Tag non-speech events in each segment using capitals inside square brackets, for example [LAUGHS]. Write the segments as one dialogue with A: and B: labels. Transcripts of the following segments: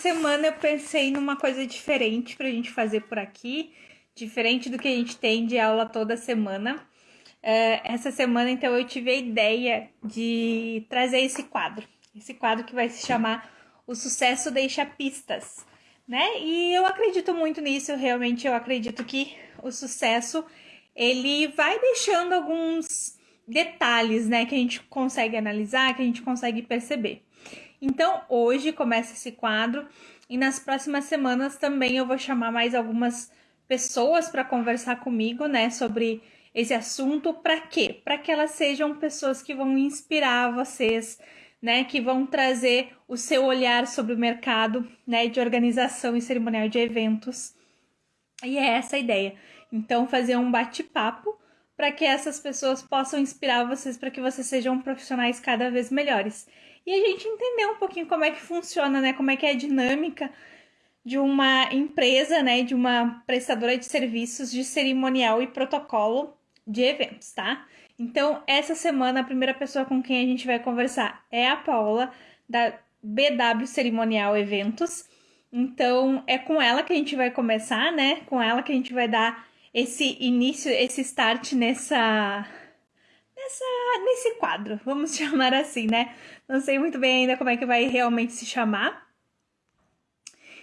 A: semana eu pensei numa coisa diferente para a gente fazer por aqui, diferente do que a gente tem de aula toda semana. Uh, essa semana, então, eu tive a ideia de trazer esse quadro. Esse quadro que vai se chamar O Sucesso Deixa Pistas, né? E eu acredito muito nisso, realmente eu acredito que o sucesso, ele vai deixando alguns detalhes, né, que a gente consegue analisar, que a gente consegue perceber. Então, hoje começa esse quadro e nas próximas semanas também eu vou chamar mais algumas pessoas para conversar comigo, né, sobre esse assunto. Para quê? Para que elas sejam pessoas que vão inspirar vocês, né, que vão trazer o seu olhar sobre o mercado, né, de organização e cerimonial de eventos. E é essa a ideia. Então, fazer um bate-papo para que essas pessoas possam inspirar vocês para que vocês sejam profissionais cada vez melhores e a gente entender um pouquinho como é que funciona, né? Como é que é a dinâmica de uma empresa, né? De uma prestadora de serviços de cerimonial e protocolo de eventos, tá? Então, essa semana, a primeira pessoa com quem a gente vai conversar é a Paula, da BW Cerimonial Eventos. Então, é com ela que a gente vai começar, né? Com ela que a gente vai dar esse início, esse start nessa nessa, nesse quadro, vamos [LAUGHS] chamar assim, né? Não sei muito bem ainda como é que vai realmente se chamar.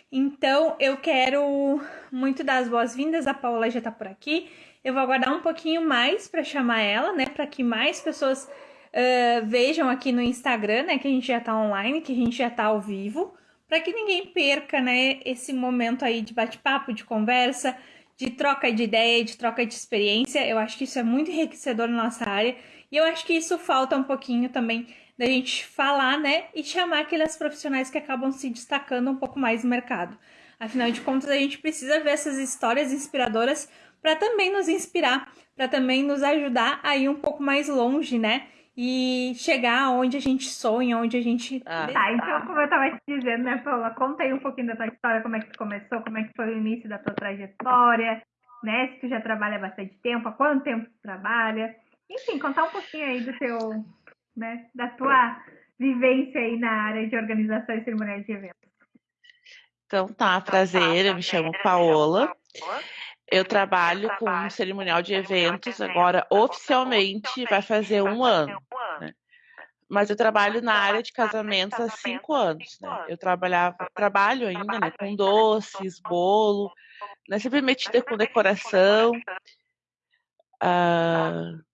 A: Então, eu quero muito dar as boas-vindas. A Paula já tá por aqui. Eu vou aguardar um pouquinho mais para chamar ela, né? Para que mais pessoas uh, vejam aqui no Instagram, né? Que a gente já tá online, que a gente já tá ao vivo. Para que ninguém perca, né? Esse momento aí de bate-papo, de conversa, de troca de ideia, de troca de experiência. Eu acho que isso é muito enriquecedor na nossa área e eu acho que isso falta um pouquinho também da gente falar, né, e chamar aqueles profissionais que acabam se destacando um pouco mais no mercado. Afinal de contas, a gente precisa ver essas histórias inspiradoras para também nos inspirar, para também nos ajudar a ir um pouco mais longe, né? E chegar onde a gente sonha, onde a gente.
B: Ah. Tá, então, como eu estava te dizendo, né, Paula? Conta aí um pouquinho da tua história, como é que tu começou, como é que foi o início da tua trajetória, né? Se tu já trabalha bastante tempo, há quanto tempo tu trabalha? Enfim, contar um pouquinho aí do teu, né, da tua vivência aí na área de organização e cerimonial de eventos.
C: Então tá, prazer, eu me chamo Paola. Eu trabalho com um cerimonial de eventos agora oficialmente vai fazer um ano. Né? Mas eu trabalho na área de casamentos há cinco anos. Né? Eu trabalhava, trabalho ainda né, com doces, bolo, né, sempre metida com decoração. Uh,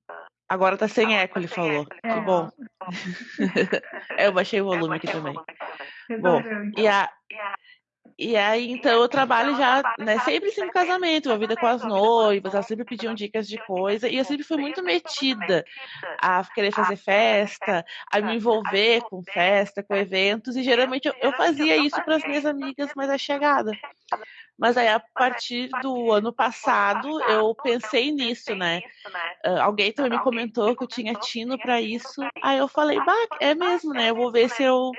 C: Agora tá sem eco, ele falou. Que bom. [LAUGHS] eu baixei o volume aqui também. Bom, e, a, e aí, então, eu trabalho já, né, sempre sempre casamento, a vida com as noivas, elas sempre pediam dicas de coisa, e eu sempre fui muito metida a querer fazer festa, a me envolver com festa, com eventos, e geralmente eu, eu fazia isso para as minhas amigas mais achegadas. Mas aí, a partir do ano passado, eu pensei nisso, né? Uh, alguém também me comentou que eu tinha tino para isso. Aí eu falei, bah, é mesmo, né? Eu vou ver se eu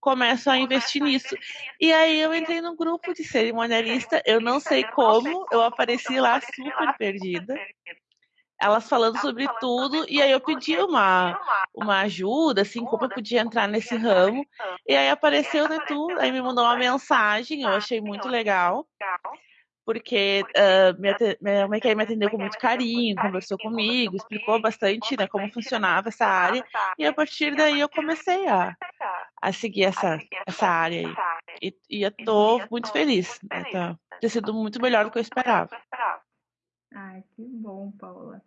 C: começo a investir nisso. E aí eu entrei no grupo de cerimonialista, eu não sei como, eu apareci lá super perdida elas falando sobre tudo, e aí eu pedi uma, uma ajuda, assim, como eu podia entrar nesse ramo, e aí apareceu né, tudo, aí me mandou uma mensagem, eu achei muito legal, porque uh, minha, minha mãe me atendeu com muito carinho, conversou comigo, explicou bastante né, como funcionava essa área, e a partir daí eu comecei a, a seguir essa, essa área aí. E, e eu tô muito feliz, né, tá, ter sido muito melhor do que eu esperava.
B: Ai, que bom, Paula.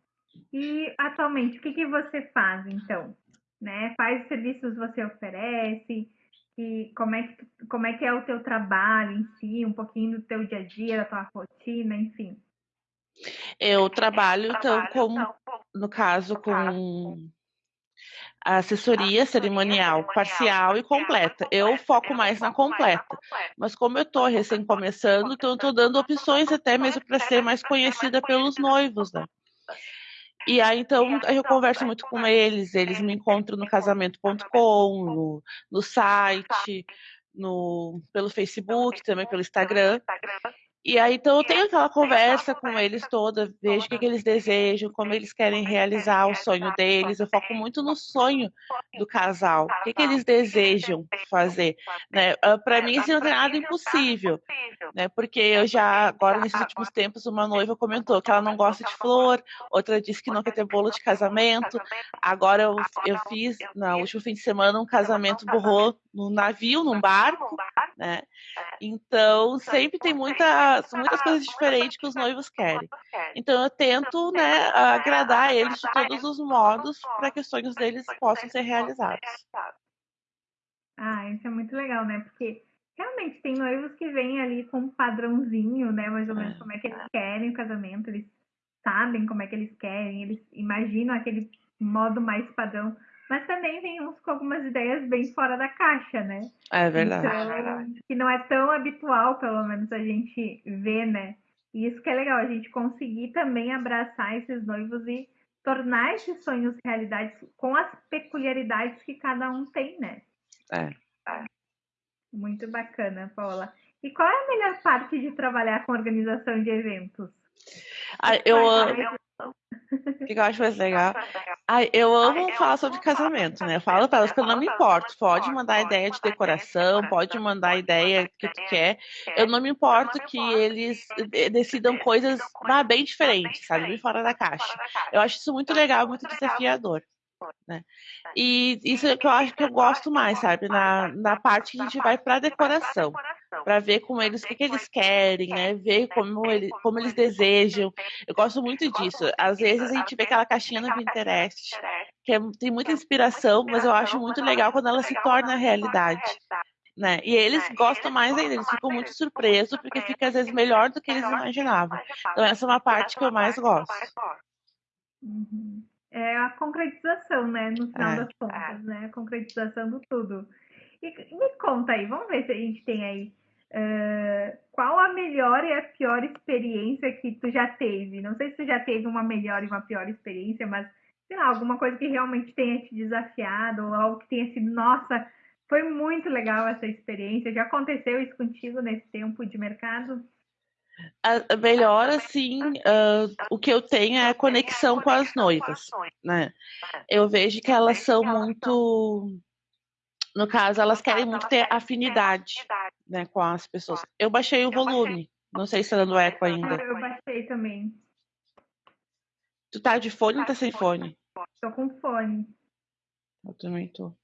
B: E atualmente, o que, que você faz, então? Né? Quais serviços você oferece? E como é, que, como é que é o teu trabalho em si, um pouquinho do teu dia a dia, da tua rotina, enfim.
C: Eu trabalho, então, com, no caso, com assessoria cerimonial parcial e completa. Eu foco mais na completa, mas como eu estou recém começando, então eu estou dando opções até mesmo para ser mais conhecida pelos noivos, né? E aí, então, eu converso muito com eles, eles me encontram no casamento.com, no, no site, no, pelo Facebook, também pelo Instagram. E aí, então, eu tenho aquela conversa com eles toda, vejo o que, que eles desejam, como eles querem realizar o sonho deles. Eu foco muito no sonho do casal, o que, que eles desejam fazer. Né? Ah, Para mim, isso não tem nada impossível, né? porque eu já, agora, nesses últimos tempos, uma noiva comentou que ela não gosta de flor, outra disse que não quer ter bolo de casamento. Agora, eu, eu fiz, no último fim de semana, um casamento borrou num navio, num barco, né? Então, sempre tem muita muitas coisas diferentes que os noivos querem. Então eu tento, né, agradar eles de todos os modos para que os sonhos deles possam ser realizados.
A: Ah, isso é muito legal, né? Porque realmente tem noivos que vêm ali com um padrãozinho, né? Mais ou menos é. como é que eles querem o casamento, eles sabem como é que eles querem, eles imaginam aquele modo mais padrão. Mas também vem uns com algumas ideias bem fora da caixa, né?
C: É verdade.
A: Então,
C: é verdade.
A: Que não é tão habitual, pelo menos, a gente ver, né? E isso que é legal, a gente conseguir também abraçar esses noivos e tornar esses sonhos realidade com as peculiaridades que cada um tem, né?
C: É.
A: Muito bacana, Paula. E qual é a melhor parte de trabalhar com organização de eventos?
C: Ah, eu, o que eu acho mais legal? Ai, eu amo falar sobre casamento, né? Eu falo para elas que eu não me importo. Pode mandar ideia de decoração, pode mandar ideia que tu quer. Eu não me importo que eles decidam coisas bem diferentes, sabe? Bem fora da caixa. Eu acho isso muito legal, muito desafiador. Né? E isso é que eu acho que eu gosto mais, sabe? Na, na parte que a gente vai para decoração para ver com eles o que, que, eles querem, né? Ver como, ele, como eles desejam. Eu gosto muito disso. Às vezes a gente vê aquela caixinha no Pinterest, que é, tem muita inspiração, mas eu acho muito legal quando ela se torna realidade. Né? E eles gostam mais ainda, eles ficam muito surpresos, porque fica às vezes melhor do que eles imaginavam. Então, essa é uma parte que eu mais gosto.
A: Uhum. É a concretização, né? No final é. das contas, né? A concretização do tudo. E me conta aí, vamos ver se a gente tem aí Qual a melhor e a pior experiência que tu já teve? Não sei se tu já teve uma melhor e uma pior experiência, mas sei lá, alguma coisa que realmente tenha te desafiado, ou algo que tenha sido, nossa, foi muito legal essa experiência. Já aconteceu isso contigo nesse tempo de mercado?
C: A melhor, assim, uh, o que eu tenho é a conexão com as noivas, né? Eu vejo que elas são muito no caso, elas querem muito ter afinidade né, com as pessoas. Eu baixei o volume. Não sei se tá dando eco ainda.
A: Eu baixei também.
C: Tu tá de fone ou tá sem fone?
A: Tô com fone.
C: Eu também tô.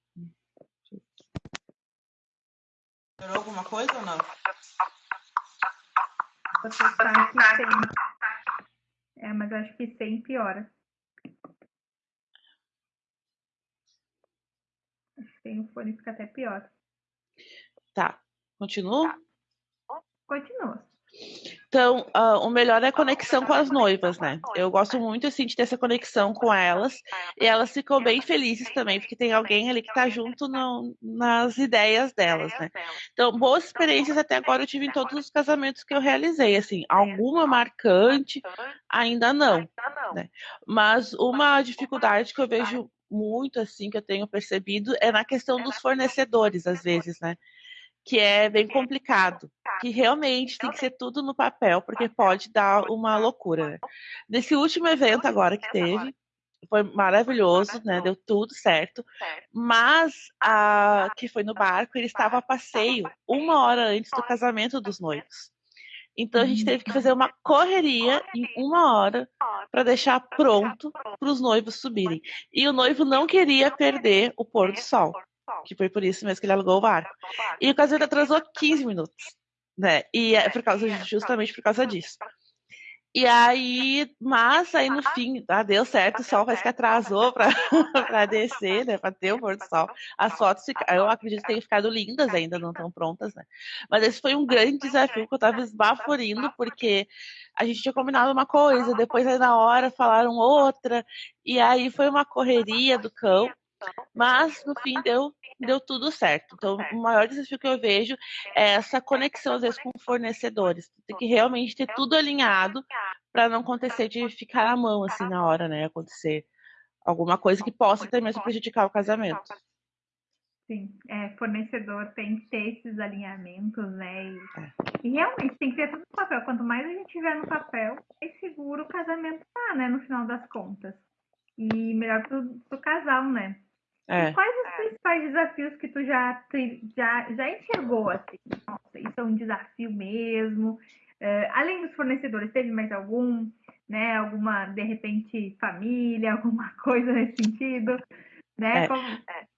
C: Melhorou alguma coisa ou não?
A: Você tá aqui sem. É, mas acho que sem piora. Sem o fone fica até pior.
C: Tá. Continua?
A: Tá. Continua.
C: Então, uh, o melhor é a conexão com as noivas, né? Eu gosto muito, assim, de ter essa conexão com elas. E elas ficam bem felizes também, porque tem alguém ali que tá junto no, nas ideias delas, né? Então, boas experiências até agora eu tive em todos os casamentos que eu realizei, assim. Alguma marcante, ainda não, né? Mas uma dificuldade que eu vejo muito assim que eu tenho percebido é na questão dos fornecedores às vezes, né? Que é bem complicado, que realmente tem que ser tudo no papel, porque pode dar uma loucura. Né? Nesse último evento agora que teve, foi maravilhoso, né? Deu tudo certo. Mas a que foi no barco, ele estava a passeio uma hora antes do casamento dos noivos. Então a gente teve que fazer uma correria em uma hora para deixar pronto para os noivos subirem. E o noivo não queria perder o pôr do sol, que foi por isso mesmo que ele alugou o barco. E o casamento atrasou 15 minutos, né? E é por causa justamente por causa disso. E aí, mas aí no fim, ah, deu certo, o sol parece que atrasou para [LAUGHS] descer, né? Para ter o pôr do sol. As fotos, eu acredito que tenham ficado lindas ainda, não estão prontas, né? Mas esse foi um grande desafio que eu estava esbaforindo, porque a gente tinha combinado uma coisa, depois aí na hora falaram outra, e aí foi uma correria do cão. Mas no fim deu, deu tudo certo. Então, o maior desafio que eu vejo é essa conexão, às vezes, com fornecedores. Tem que realmente ter tudo alinhado para não acontecer de ficar na mão, assim, na hora, né? Acontecer alguma coisa que possa até mesmo prejudicar o casamento.
A: Sim, é, fornecedor tem que ter esses alinhamentos, né? E, é. e, realmente tem que ter tudo no papel. Quanto mais a gente tiver no papel, mais seguro o casamento tá, né? No final das contas. E melhor pro, pro casal, né? É. quais os principais desafios que tu já, já, já enxergou, assim? Nossa, isso é um desafio mesmo. Uh, além dos fornecedores, teve mais algum? Né? Alguma, de repente, família, [LAUGHS] alguma coisa nesse sentido? Né? É. Como,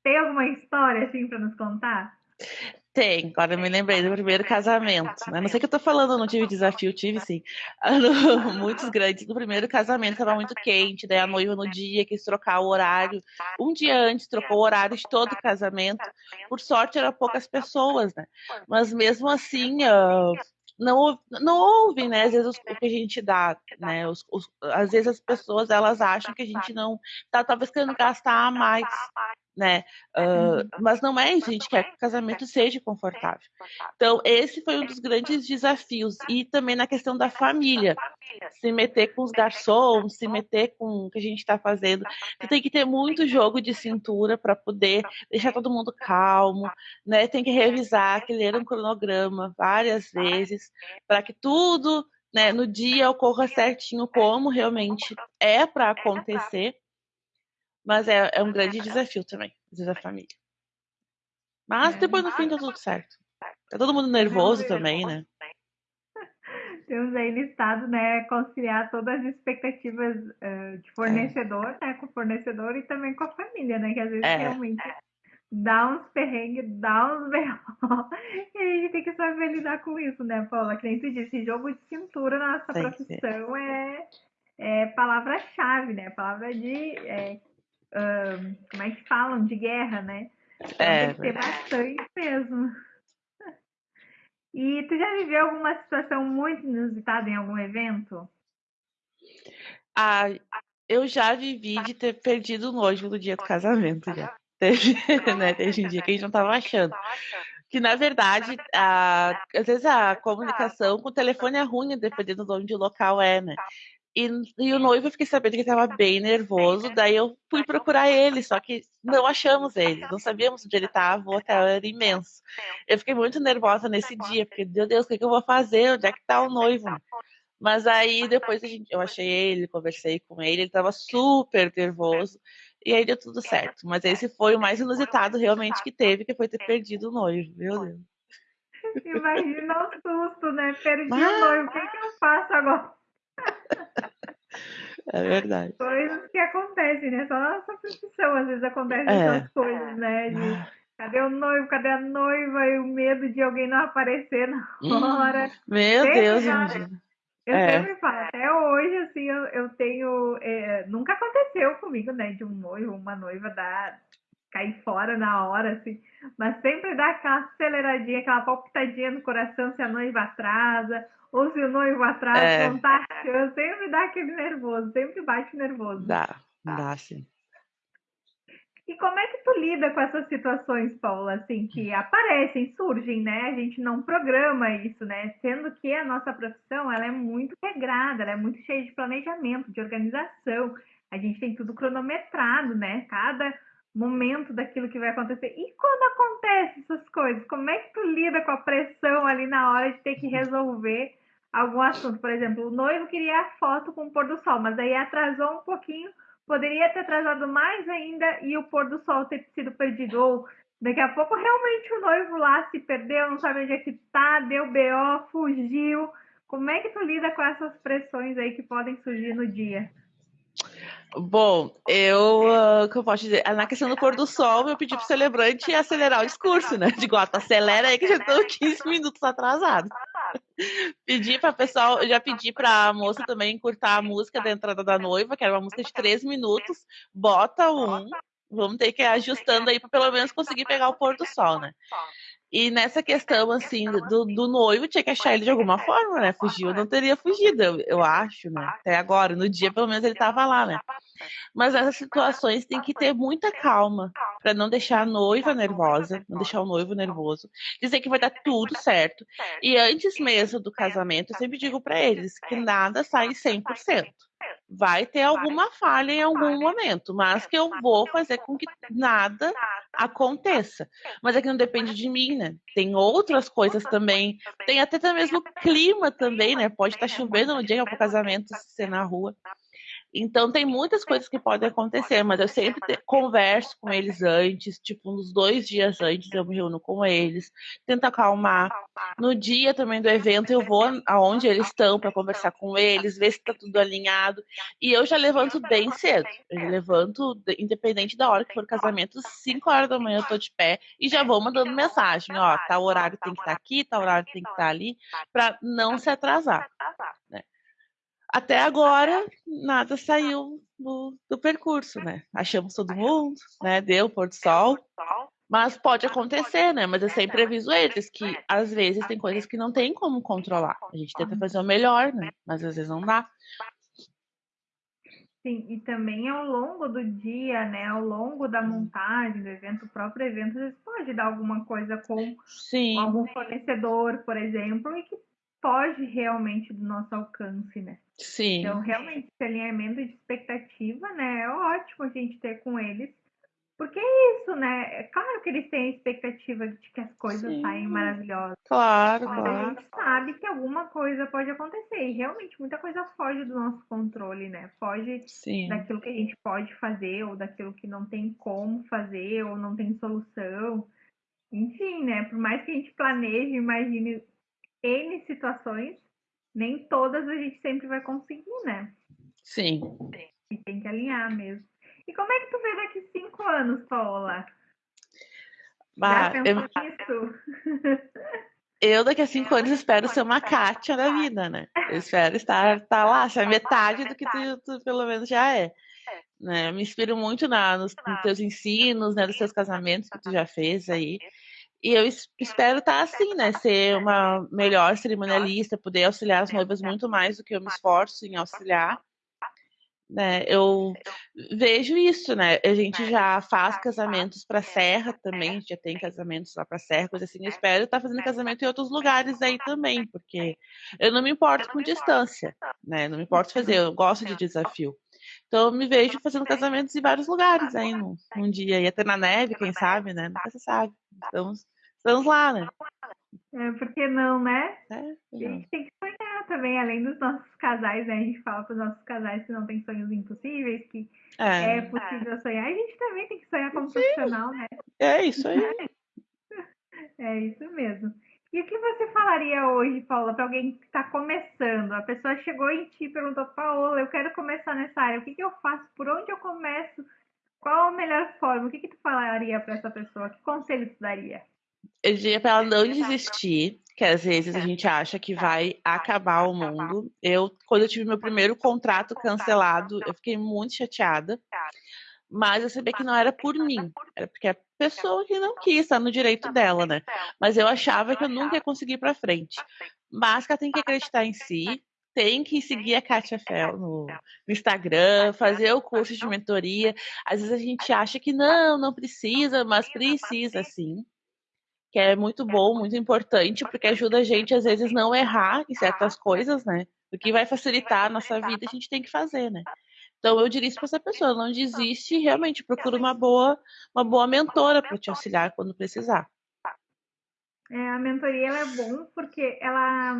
A: tem alguma história, assim, para nos contar?
C: Tem, agora eu me lembrei do primeiro casamento. Né? Não sei o que eu tô falando, não tive desafio, tive sim. [LAUGHS] Muitos grandes. No primeiro casamento estava muito quente, daí a noiva no dia quis trocar o horário. Um dia antes trocou o horário de todo o casamento. Por sorte eram poucas pessoas, né? Mas mesmo assim, uh, não, não ouve, né? Às vezes o que a gente dá, né? Os, os, às vezes as pessoas elas acham que a gente não tá talvez querendo gastar mais né? Uh, mas não é a gente quer que o casamento seja confortável. Então, esse foi um dos grandes desafios. E também na questão da família. Se meter com os garçons, se meter com o que a gente está fazendo. Você tem que ter muito jogo de cintura para poder deixar todo mundo calmo, né? Tem que revisar, que ler um cronograma várias vezes, para que tudo né, no dia ocorra certinho como realmente é para acontecer mas é, é um grande desafio também, às vezes a família. Mas depois no fim deu tudo certo. Tá todo mundo nervoso também, né?
A: Temos aí listado, né, conciliar todas as expectativas uh, de fornecedor, é. né, com o fornecedor e também com a família, né, que às vezes é. realmente dá uns perrengues, dá uns [LAUGHS] berros, e a gente tem que saber lidar com isso, né, Paula? Que nem tu disse, jogo de cintura na nossa tem profissão é, é palavra-chave, né, palavra de é, uh, como é que falam, de guerra, né? Então, é, tem que ter bastante mesmo. E tu já viveu alguma situação muito inusitada em algum evento?
C: Ah, eu já vivi de ter perdido o noivo no dia do casamento já. Teve, [LAUGHS] né? Teve um dia que a gente não estava achando. Que na verdade, a, às vezes a comunicação com o telefone é ruim, dependendo de onde o local é, né? E, e o noivo eu fiquei sabendo que estava bem nervoso, daí eu fui procurar ele, só que não achamos ele, não sabíamos onde ele estava, o hotel era imenso. Eu fiquei muito nervosa nesse dia, porque, meu Deus, o que, que eu vou fazer? Onde é que está o noivo? Mas aí depois a gente, eu achei ele, conversei com ele, ele estava super nervoso, e aí deu tudo certo. Mas esse foi o mais inusitado realmente que teve, que foi ter perdido o noivo, meu Deus.
A: Imagina o susto, né? Perdi Mas... o noivo, o que, que eu faço agora? [LAUGHS]
C: É verdade.
A: Coisas que acontecem, né? Só na nossa profissão, às vezes acontecem é. essas coisas, né? De cadê o noivo, cadê a noiva? E o medo de alguém não aparecer na hum, hora.
C: Meu sempre Deus, imagina.
A: Eu é. sempre falo, até hoje, assim, eu, eu tenho. É, nunca aconteceu comigo, né? De um noivo, uma noiva dar, cair fora na hora, assim. Mas sempre dá aquela aceleradinha, aquela palpitadinha no coração se a noiva atrasa, ou se o noivo atrás é. contar, eu sempre dá aquele nervoso, sempre bate nervoso.
C: Dá, dá sim.
A: E como é que tu lida com essas situações, Paula, assim, que aparecem, surgem, né? A gente não programa isso, né? Sendo que a nossa profissão, ela é muito regrada, ela é muito cheia de planejamento, de organização. A gente tem tudo cronometrado, né? Cada momento daquilo que vai acontecer. E quando acontece essas coisas, como é que tu lida com a pressão ali na hora de ter que resolver algum assunto. Por exemplo, o noivo queria a foto com o pôr do sol, mas aí atrasou um pouquinho, poderia ter atrasado mais ainda e o pôr do sol ter sido perdido. Ou daqui a pouco realmente o noivo lá se perdeu, não sabe onde é que tá, deu BO, fugiu. Como é que tu lida com essas pressões aí que podem surgir no dia?
C: Bom, eu, uh, que eu posso dizer, na questão do pôr do sol, eu pedi pro celebrante acelerar o discurso, né? Digo, ó, acelera aí que já estou 15 minutos atrasado. pedi para pessoal, eu já pedi para a moça também encurtar a música da entrada da noiva, que era uma música de 3 minutos, bota um, vamos ter que ir ajustando aí para pelo menos conseguir pegar o pôr do sol, né? E nessa questão, assim, do, do noivo, tinha que achar ele de alguma forma, né? Fugiu, não teria fugido, eu, eu acho, né? Até agora, no dia, pelo menos, ele estava lá, né? Mas nessas situações tem que ter muita calma para não deixar a noiva nervosa, não deixar o noivo nervoso, dizer que vai dar tudo certo. E antes mesmo do casamento, eu sempre digo para eles que nada sai 100%. Vai ter alguma falha em algum momento, mas que eu vou fazer com que nada aconteça. Mas aqui é não depende de mim, né? Tem outras coisas também, tem até mesmo o clima também, né? Pode estar tá chovendo no dia que é para o casamento ser na rua. Então tem muitas coisas que podem acontecer, mas eu sempre converso com eles antes, tipo uns dois dias antes eu me reúno com eles, tento acalmar. No dia também do evento eu vou aonde eles estão para conversar com eles, ver se está tudo alinhado. E eu já levanto bem cedo. Eu levanto, independente da hora que for o casamento, 5 horas da manhã eu tô de pé e já vou mandando mensagem, ó, tal horário tem que estar tá aqui, tal horário tem que estar tá ali, para não se atrasar. Até agora, nada saiu do, do, percurso, né? Achamos todo mundo, né? Deu pôr do sol. Mas pode acontecer, né? Mas eu sempre aviso eles que às vezes tem coisas que não tem como controlar. A gente tenta fazer o melhor, né? Mas às vezes não dá.
A: Sim, e também ao longo do dia, né? Ao longo da montagem do evento, o próprio evento, às vezes pode dar alguma coisa com Sim. algum fornecedor, por exemplo, e que foge realmente do nosso alcance, né?
C: Sim.
A: Então, realmente, esse alinhamento de expectativa, né, é ótimo a gente ter com eles, porque é isso, né? É claro que eles têm a expectativa de que as coisas Sim. saem maravilhosas.
C: Claro,
A: mas
C: claro.
A: a gente sabe que alguma coisa pode acontecer. E realmente muita coisa foge do nosso controle, né? Foge Sim. daquilo que a gente pode fazer, ou daquilo que não tem como fazer, ou não tem solução. Enfim, né? Por mais que a gente planeje, imagine N situações, nem todas a gente sempre vai conseguir, né?
C: Sim.
A: E tem que alinhar mesmo. E como é que tu vê daqui cinco anos, Paola?
C: Bah, eu... nisso? [LAUGHS] eu daqui a cinco anos espero ser uma Kátia da vida, né? Eu espero estar, estar tá lá, ser metade do que tu, tu, pelo menos já é. Né? Eu me inspiro muito na, nos, nos teus ensinos, né, dos teus casamentos que tu já fez aí. E eu espero estar tá assim, né? Ser uma melhor cerimonialista, poder auxiliar as noivas muito mais do que eu me esforço em auxiliar. Né? Eu vejo isso, né? A gente já faz casamentos para Serra também, a gente já tem casamentos lá para Serra, coisa assim. Eu espero estar tá fazendo casamento em outros lugares aí também, porque eu não me importo com distância, né? Não me importo fazer, eu gosto de desafio. Então eu me vejo fazendo casamentos em vários lugares aí num, num dia, e até na neve, quem sabe, né? Nunca se sabe. Estamos Estamos lá, né?
A: É, por que não, né?
C: É,
A: a gente tem que sonhar também, além dos nossos casais, né? A gente fala para os nossos casais que não tem sonhos impossíveis, que é, é possível sonhar. A gente também tem que sonhar como Sim. profissional, né?
C: É isso aí. [LAUGHS]
A: É isso mesmo. E o que você falaria hoje, Paula, para alguém que está começando? A pessoa chegou em ti e perguntou, Paola, eu quero começar nessa área, o que, que eu faço? Por onde eu começo? Qual a melhor forma? O que, que tu falaria para essa pessoa? Que conselho tu daria?
C: Eu diria para ela não desistir, que às vezes a gente acha que vai acabar o mundo. Eu, quando eu tive meu primeiro contrato cancelado, eu fiquei muito chateada. Mas eu sabia que não era por mim, era porque a pessoa que não quis, estar no direito dela, né? Mas eu achava que eu nunca ia conseguir para frente. Mas que ela tem que acreditar em si, tem que seguir a Katia Fel no, Instagram, fazer o curso de mentoria. Às vezes a gente acha que não, não precisa, mas precisa. sim que é muito bom, muito importante, porque ajuda a gente, às vezes, não errar em certas coisas, né? O que vai facilitar a nossa vida, a gente tem que fazer, né? Então, eu diria isso para essa pessoa, não desiste realmente procura uma boa, uma boa mentora para te auxiliar quando precisar.
A: É, a mentoria ela é bom porque ela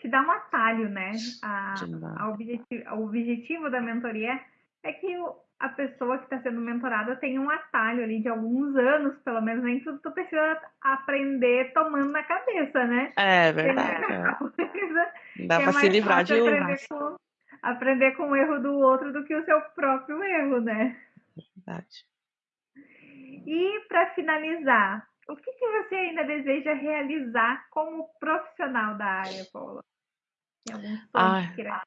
A: te dá um atalho, né? A, a objetivo, o objetivo da mentoria é que a pessoa que está sendo mentorada tem um atalho ali de alguns anos, pelo menos, nem tudo tu precisa aprender tomando na cabeça, né?
C: É verdade. É. [LAUGHS] Dá para se livrar de
A: aprender com, aprender com o erro do outro do que o seu próprio erro, né?
C: Verdade.
A: E para finalizar, o que, que você ainda deseja realizar como profissional da área, Paula?
C: Tem algum ah,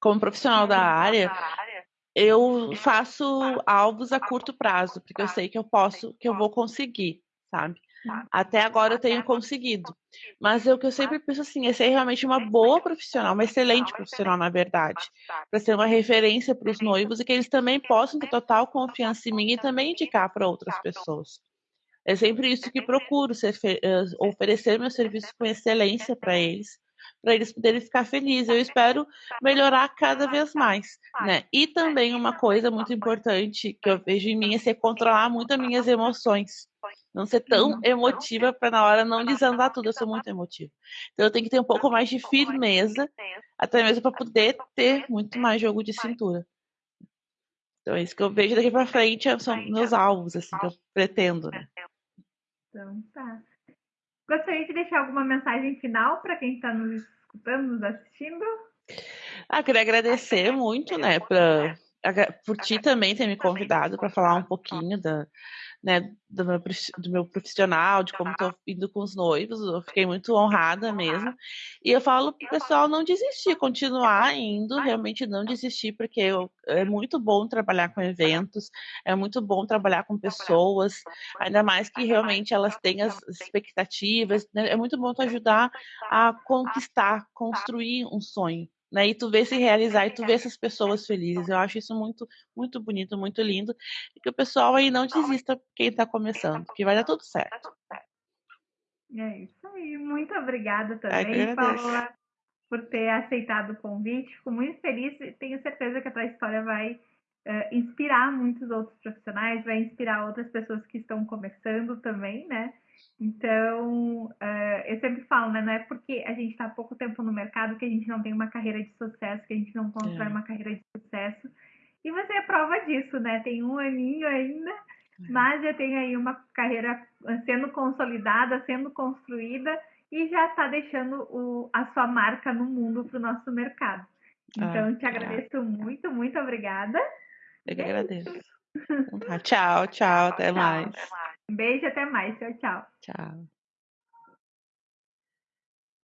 C: como profissional da área, eu faço alvos a curto prazo, porque eu sei que eu posso, que eu vou conseguir, sabe? Até agora eu tenho conseguido. Mas o que eu sempre penso assim, é ser realmente uma boa profissional, uma excelente profissional, na verdade. Para ser uma referência para os noivos e que eles também possam ter total confiança em mim e também indicar para outras pessoas. É sempre isso que procuro, ser, oferecer meu serviço com excelência para eles, para eles poderem ficar felizes. Eu espero melhorar cada vez mais, né? E também uma coisa muito importante que eu vejo em mim é ser controlar muito as minhas emoções. Não ser tão uhum. emotiva para na hora não desandar tudo. Eu sou muito emotiva. Então eu tenho que ter um pouco mais de firmeza, até mesmo para poder ter muito mais jogo de cintura. Então é isso que eu vejo daqui para frente, são meus alvos, assim, que eu pretendo, né?
A: Então tá. Gostaria de deixar alguma mensagem final para quem está nos escutando, nos assistindo?
C: Ah, queria agradecer muito, né, pra, por ti também ter me convidado para falar um pouquinho da, né, do meu, do meu profissional, de como estou indo com os noivos. Eu fiquei muito honrada mesmo. E eu falo para o pessoal não desistir, continuar indo, realmente não desistir, porque eu, é muito bom trabalhar com eventos, é muito bom trabalhar com pessoas, ainda mais que realmente elas têm as expectativas. Né? É muito bom tu ajudar a conquistar, construir um sonho né? E tu vê se realizar e tu vê essas pessoas felizes. Eu acho isso muito, muito bonito, muito lindo. E que o pessoal aí não desista quem está começando, que vai dar tudo certo.
A: É isso aí. Muito obrigada também, Paula, por ter aceitado o convite. Fico muito feliz e tenho certeza que a tua história vai uh, inspirar muitos outros profissionais, vai inspirar outras pessoas que estão começando também, né? Então, uh, eu sempre falo, né? Não é porque a gente está há pouco tempo no mercado que a gente não tem uma carreira de sucesso, que a gente não constrói é. uma carreira de sucesso. E você é prova disso, né? Tem um aninho ainda, é. mas já tem aí uma carreira sendo consolidada, sendo construída e já está deixando o, a sua marca no mundo para o nosso mercado. Ah, então, ah, te agradeço muito, muito obrigada.
C: Eu que agradeço. [LAUGHS] Então tá, tchau, tchau, até mais.
A: Um beijo, até mais. Tchau, tchau.
C: Tchau.